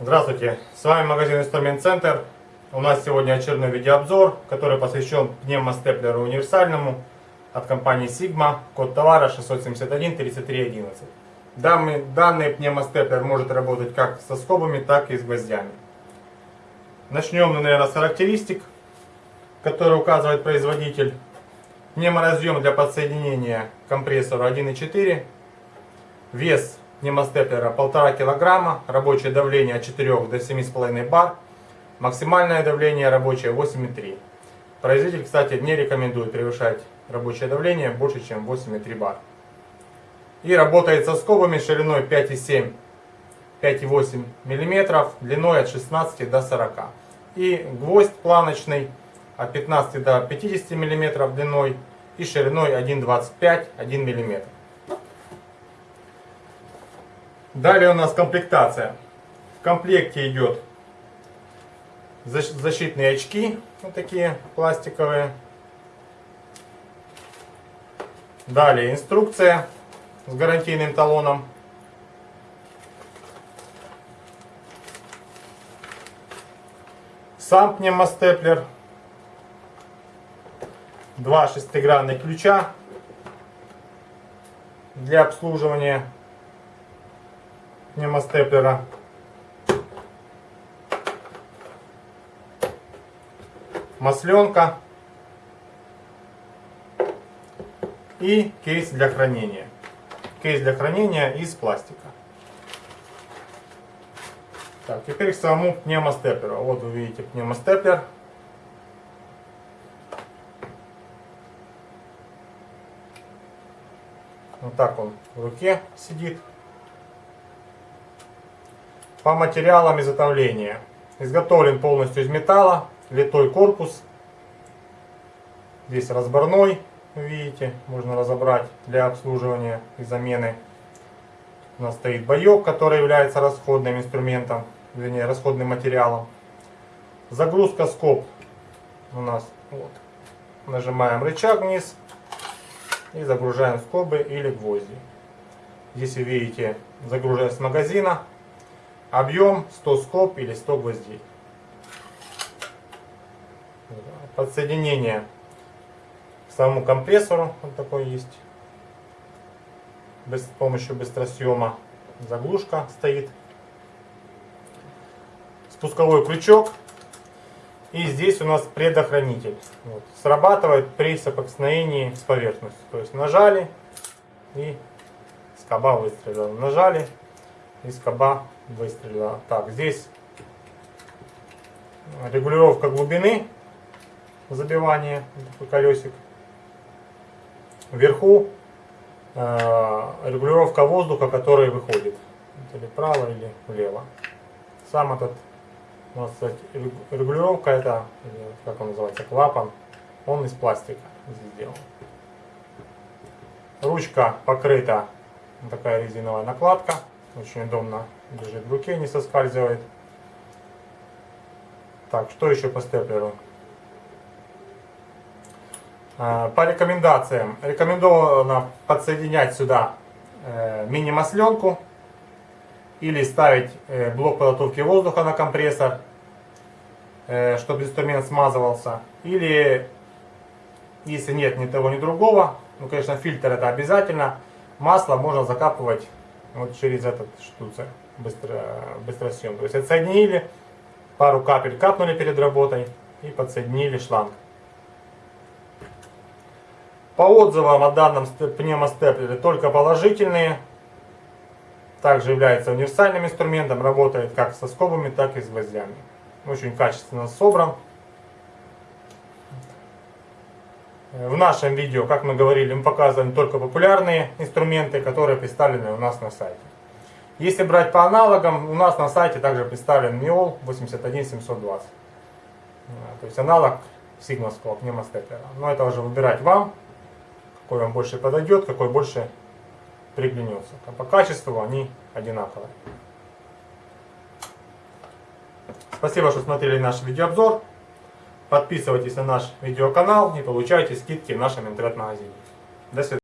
Здравствуйте, с вами магазин Инструмент Центр. У нас сегодня очередной видеообзор, который посвящен пневмостеплеру универсальному от компании Sigma, код товара 671 3311. Данный, данный пневмостеплер может работать как со скобами, так и с гвоздями. Начнем, наверное, с характеристик, которые указывает производитель. Пневморазъем для подсоединения к компрессору 1.4. Вес пневмостеплера 1,5 кг, рабочее давление от 4 до 7,5 бар, максимальное давление рабочее 8,3. Производитель, кстати, не рекомендует превышать рабочее давление больше, чем 8,3 бар. И работает со скобами шириной 5,7 5,8 мм, длиной от 16 до 40 и гвоздь планочный от 15 до 50 мм длиной и шириной 1,25 1 мм. Далее у нас комплектация. В комплекте идет защитные очки, вот такие пластиковые. Далее инструкция с гарантийным талоном. Сам пневмостеплер. Два шестигранных ключа для обслуживания пневмостеплера. Масленка. И кейс для хранения. Кейс для хранения из пластика. Так, теперь к самому пневмостеплеру. Вот вы видите пневмостеплер. Вот так он в руке сидит. По материалам изготовления. Изготовлен полностью из металла, литой корпус. Здесь разборной, видите, можно разобрать для обслуживания и замены. У нас стоит боек, который является расходным инструментом, вернее расходным материалом. Загрузка скоб у нас вот. Нажимаем рычаг вниз и загружаем скобы или гвозди. Здесь вы видите загружаем с магазина Объем 100 скоб или 100 гвоздей. Подсоединение самому компрессору. Вот такой есть. С помощью быстросъема заглушка стоит. Спусковой крючок. И здесь у нас предохранитель. Вот. Срабатывает при соприкосновении с поверхностью. То есть нажали и скоба выстрелила. Нажали и скоба выстрелила. Так, здесь регулировка глубины забивания, такой колесик. Вверху э, регулировка воздуха, который выходит. Или вправо, или влево. Сам этот, можно сказать, регулировка, это, как он называется, клапан, он из пластика сделан. Ручка покрыта, такая резиновая накладка. Очень удобно лежит в руке, не соскальзывает. Так, что еще по степлеру? А, по рекомендациям. Рекомендовано подсоединять сюда э, мини-масленку или ставить э, блок подготовки воздуха на компрессор, э, чтобы инструмент смазывался. Или, если нет ни того, ни другого, ну, конечно, фильтр это обязательно, масло можно закапывать вот через этот штуцер быстро, быстросъем. То есть отсоединили, пару капель капнули перед работой и подсоединили шланг. По отзывам о данном пневмостеплере только положительные. Также является универсальным инструментом, работает как со скобами, так и с гвоздями. Очень качественно собран. В нашем видео, как мы говорили, мы показываем только популярные инструменты, которые представлены у нас на сайте. Если брать по аналогам, у нас на сайте также представлен MIOL 81720. То есть аналог сигмовского пневмостеплера. Но это уже выбирать вам, какой вам больше подойдет, какой больше приглянется. А по качеству они одинаковые. Спасибо, что смотрели наш видеообзор. Подписывайтесь на наш видеоканал и получайте скидки в нашем интернет-магазине. До свидания.